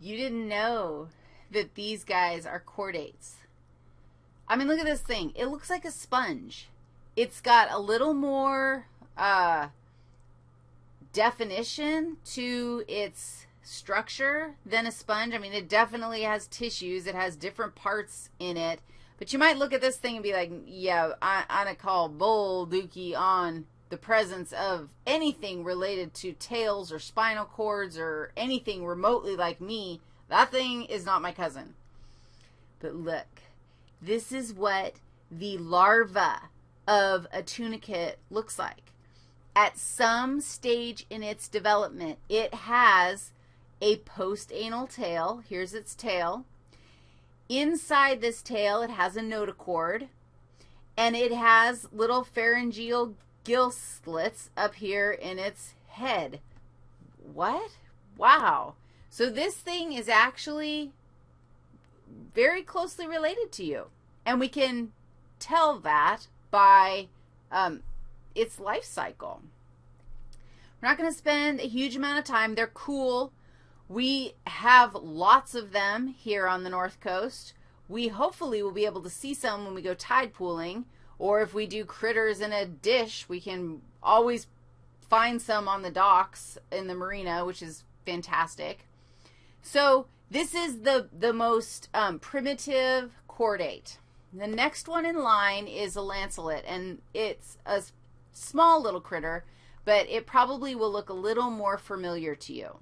You didn't know that these guys are chordates. I mean, look at this thing. It looks like a sponge. It's got a little more uh, definition to its structure than a sponge. I mean, it definitely has tissues. It has different parts in it. But you might look at this thing and be like, yeah, I, I call bull dookie on the presence of anything related to tails or spinal cords or anything remotely like me. That thing is not my cousin. But look, this is what the larva of a tunicate looks like. At some stage in its development, it has a postanal tail. Here's its tail. Inside this tail, it has a notochord, and it has little pharyngeal gill slits up here in its head. What? Wow. So this thing is actually very closely related to you, and we can tell that by um, its life cycle. We're not going to spend a huge amount of time. They're cool. We have lots of them here on the North Coast. We hopefully will be able to see some when we go tide pooling, or if we do critters in a dish, we can always find some on the docks in the marina, which is fantastic. So this is the, the most um, primitive chordate. The next one in line is a lancelet, and it's a small little critter, but it probably will look a little more familiar to you.